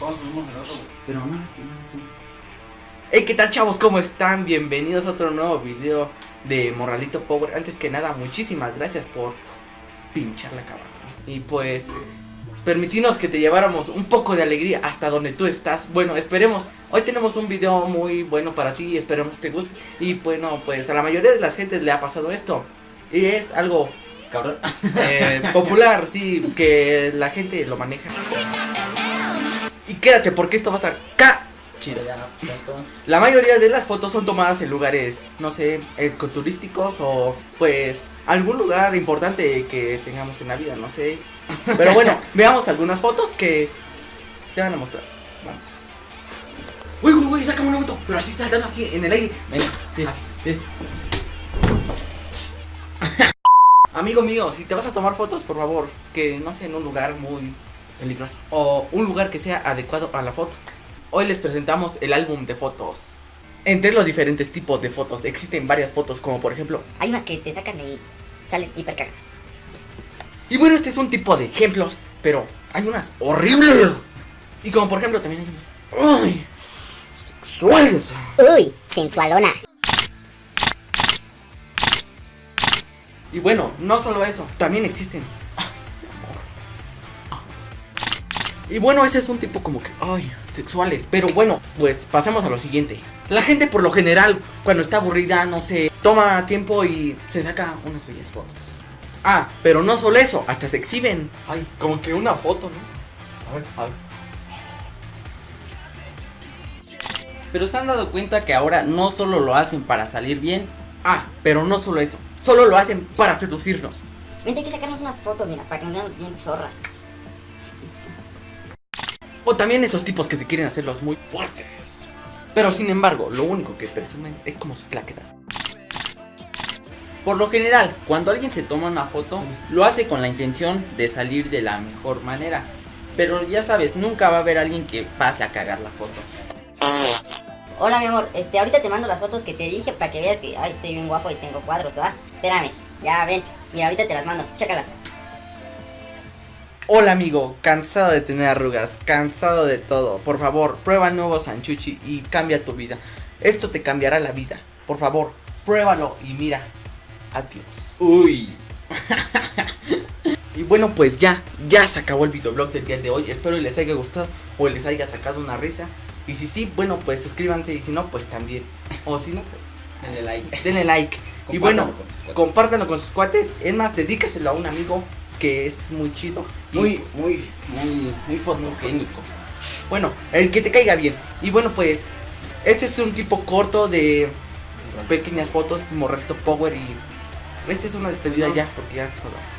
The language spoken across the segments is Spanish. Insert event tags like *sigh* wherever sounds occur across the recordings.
luego subimos el otro, güey. Pero no, que no. Hey, ¿qué tal chavos? ¿Cómo están? Bienvenidos a otro nuevo video de Morralito Power. Antes que nada, muchísimas gracias por pincharle acá abajo. Y pues, permitirnos que te lleváramos un poco de alegría hasta donde tú estás. Bueno, esperemos. Hoy tenemos un video muy bueno para ti. Esperemos te guste. Y bueno, pues a la mayoría de las gentes le ha pasado esto. Y es algo Cabrón. eh, *laughs* popular, sí, que la gente lo maneja. Y quédate porque esto va a estar ca chido. La mayoría de las fotos son tomadas en lugares, no sé, ecoturísticos o pues algún lugar importante que tengamos en la vida, no sé. Pero bueno, *laughs* veamos algunas fotos que te van a mostrar. Vamos. Uy, uy, uy, sácame una foto, pero así saltando así en el aire. Venga, sí, Así. sí. *laughs* Amigo mío, si te vas a tomar fotos, por favor, que no sea en un lugar muy peligroso o un lugar que sea adecuado a la foto. Hoy les presentamos el álbum de fotos. Entre los diferentes tipos de fotos existen varias fotos, como por ejemplo. Hay unas que te sacan y salen hipercargas. Y bueno, este es un tipo de ejemplos, pero hay unas horribles. Y como por ejemplo también hay unas. ¡Ay! Sexuales. Uy, sensualona. Y bueno, no solo eso, también existen. Y bueno, ese es un tipo como que, ay, sexuales. Pero bueno, pues pasemos a lo siguiente. La gente por lo general, cuando está aburrida, no sé, toma tiempo y se saca unas bellas fotos. Ah, pero no solo eso, hasta se exhiben. Ay, como que una foto, ¿no? A ver, a ver. Pero se han dado cuenta que ahora no solo lo hacen para salir bien, Ah, pero no solo eso, solo lo hacen para seducirnos. Vente hay que sacarnos unas fotos, mira, para que nos veamos bien zorras. O también esos tipos que se quieren hacerlos muy fuertes. Pero sin embargo, lo único que presumen es como su flaquedad. Por lo general, cuando alguien se toma una foto, lo hace con la intención de salir de la mejor manera. Pero ya sabes, nunca va a haber alguien que pase a cagar la foto. Hola, mi amor, este, ahorita te mando las fotos que te dije para que veas que, estoy bien guapo y tengo cuadros, ¿va? Espérame, ya ven, mira, ahorita te las mando, chécalas. Hola amigo, cansado de tener arrugas, cansado de todo. Por favor, prueba el nuevo Sanchuchi y cambia tu vida. Esto te cambiará la vida. Por favor, pruébalo y mira. Adiós. Uy. *laughs* Y bueno, pues ya, ya se acabó el videoblog del día de hoy. Espero y les haya gustado o les haya sacado una risa. Y si sí, bueno, pues suscríbanse y si no, pues también. O si no, pues Denle like. denle like. y bueno, Compártanlo con sus cuates. compártanlo con sus cuates. Es más, dedícaselo a un amigo que es muy chido. Y, Muy, muy, muy, muy fotogénico. bueno, el que te caiga bien. Y bueno, pues este es un tipo corto de pequeñas fotos como Recto Power y esta es una despedida ya porque ya nos vamos.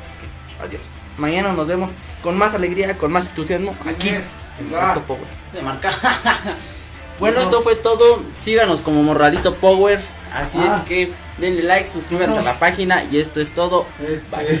Así que adiós. Mañana nos vemos con más alegría, con más entusiasmo aquí en Ah. Recto Power. De marca. *laughs* bueno, esto fue todo. Síganos como Morralito Power. Así Ah. es que denle like, suscríbanse a la página. Y esto es todo. Bye.